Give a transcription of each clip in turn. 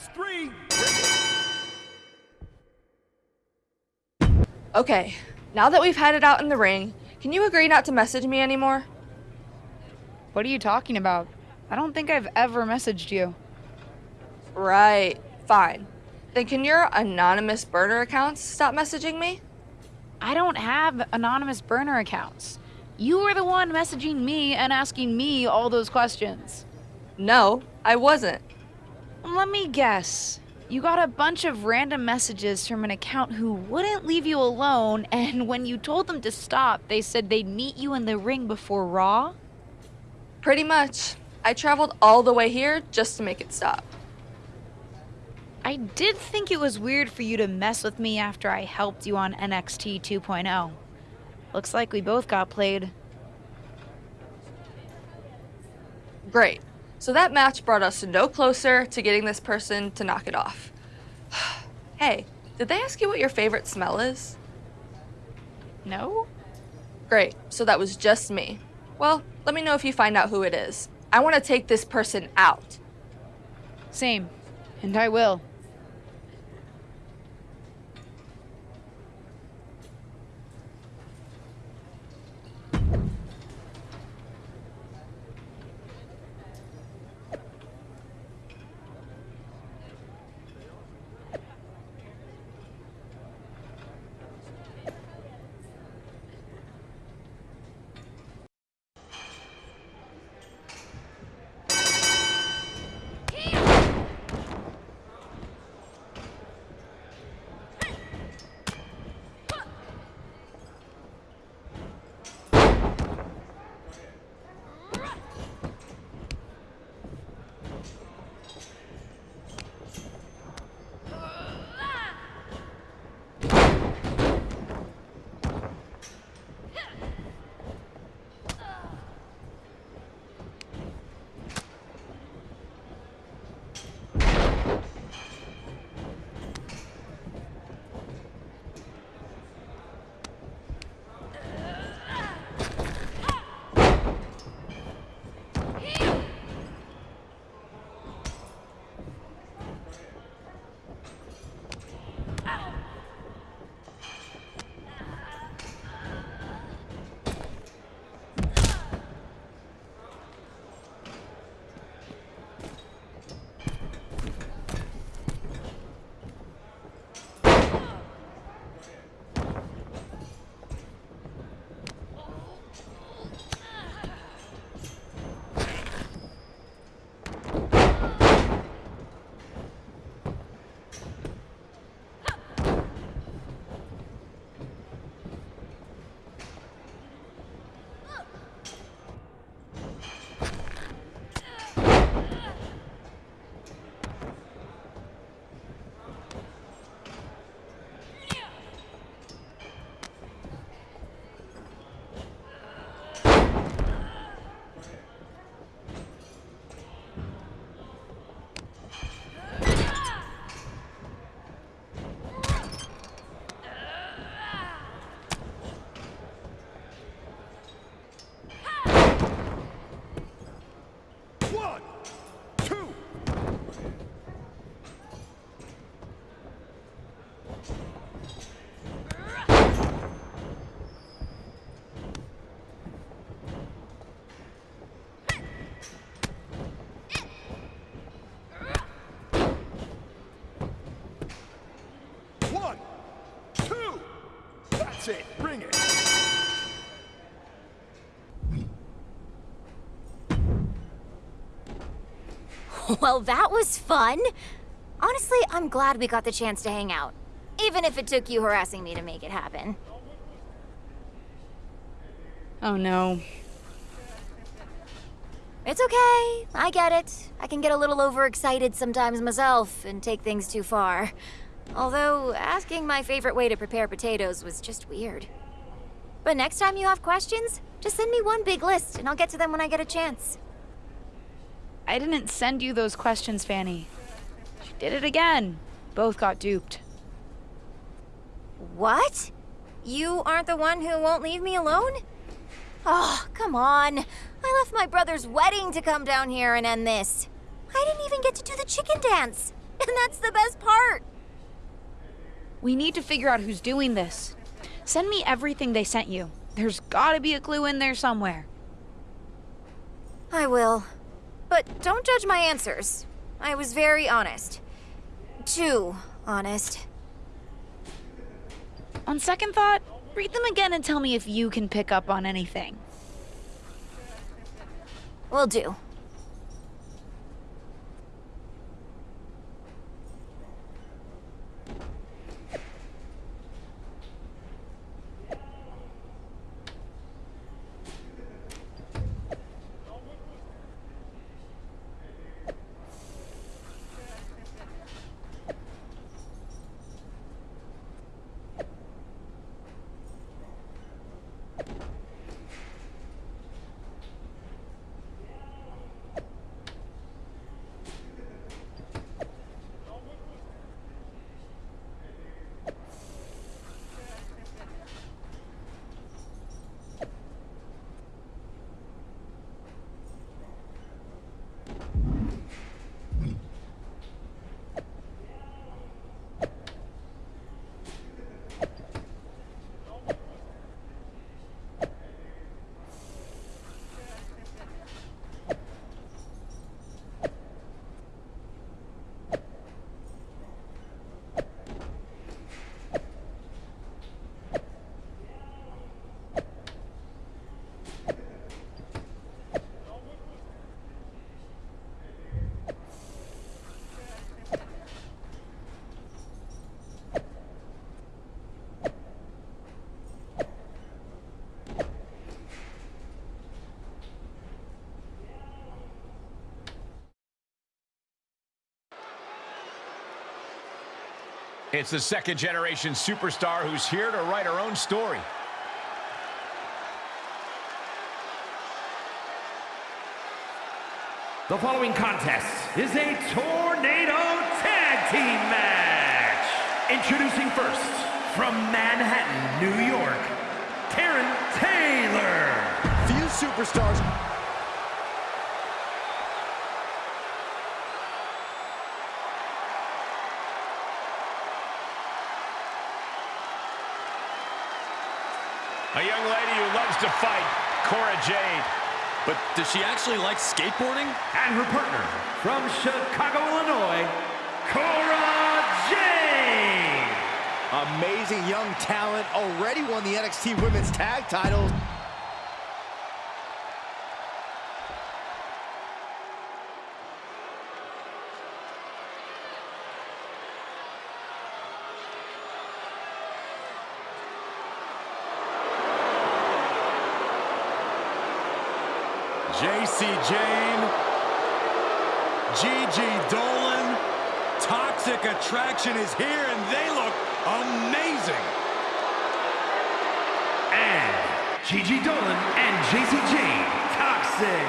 That's three. Okay, now that we've had it out in the ring, can you agree not to message me anymore? What are you talking about? I don't think I've ever messaged you. Right, fine. Then can your anonymous burner accounts stop messaging me? I don't have anonymous burner accounts. You were the one messaging me and asking me all those questions. No, I wasn't. Let me guess. You got a bunch of random messages from an account who wouldn't leave you alone, and when you told them to stop, they said they'd meet you in the ring before Raw? Pretty much. I traveled all the way here just to make it stop. I did think it was weird for you to mess with me after I helped you on NXT 2.0. Looks like we both got played. Great. So that match brought us no closer to getting this person to knock it off. hey, did they ask you what your favorite smell is? No? Great. So that was just me. Well, let me know if you find out who it is. I want to take this person out. Same. And I will. It. Bring it. Well, that was fun. Honestly, I'm glad we got the chance to hang out. Even if it took you harassing me to make it happen. Oh no. It's okay. I get it. I can get a little overexcited sometimes myself and take things too far. Although, asking my favorite way to prepare potatoes was just weird. But next time you have questions, just send me one big list and I'll get to them when I get a chance. I didn't send you those questions, Fanny. She did it again. Both got duped. What? You aren't the one who won't leave me alone? Oh, come on. I left my brother's wedding to come down here and end this. I didn't even get to do the chicken dance. And that's the best part. We need to figure out who's doing this. Send me everything they sent you. There's gotta be a clue in there somewhere. I will. But don't judge my answers. I was very honest. Too honest. On second thought, read them again and tell me if you can pick up on anything. Will do. It's the second generation superstar who's here to write her own story. The following contest is a Tornado Tag Team match. Introducing first, from Manhattan, New York, Taryn Taylor. Few superstars A young lady who loves to fight, Cora Jade. But does she actually like skateboarding? And her partner, from Chicago, Illinois, Cora Jade. Amazing young talent, already won the NXT Women's Tag titles. Jacy Jayne, Gigi Dolin, Toxic Attraction is here and they look amazing. And Gigi Dolin and Jacy Jayne, Toxic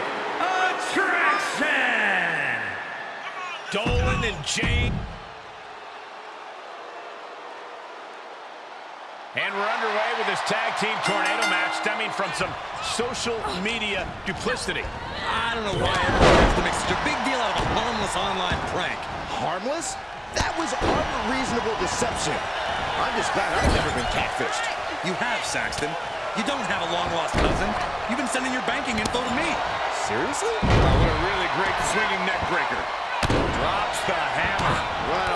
Attraction. Dolin and Jayne. And we're underway with this tag team tornado match stemming from some social media duplicity. I don't know why everyone has to make such a big deal out of a harmless online prank. Harmless? That was unreasonable deception. I'm just glad I've never been catfished. You have, Saxton. You don't have a long-lost cousin. You've been sending your banking info to me. Seriously? Oh, what a really great swinging neck breaker. Drops the hammer. Right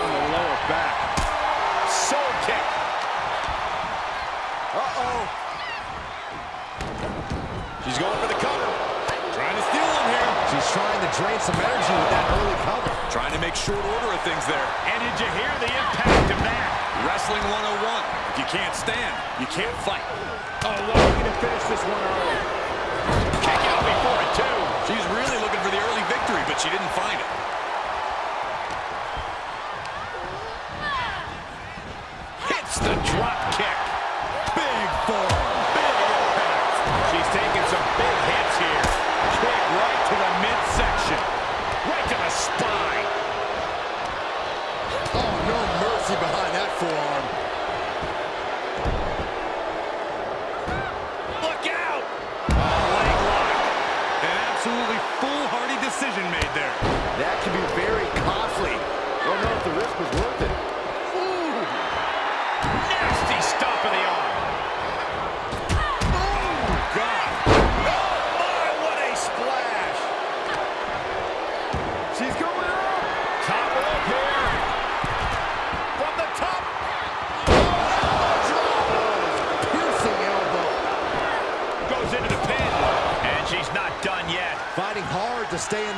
make short order of things there. And did you hear the impact of that? Wrestling 101. If you can't stand, you can't fight. Oh, going to finish this one early. Kick out before it, too. She's really looking for the early victory, but she didn't find it. Hits the drop kick.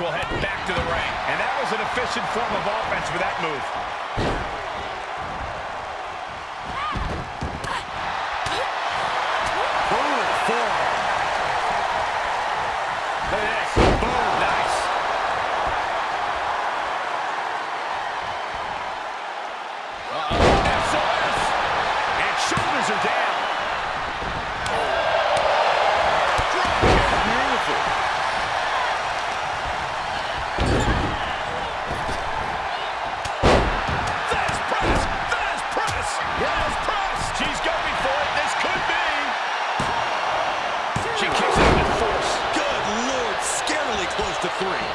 will head back to the ring. And that was an efficient form of offense with that move. Boom, four. three.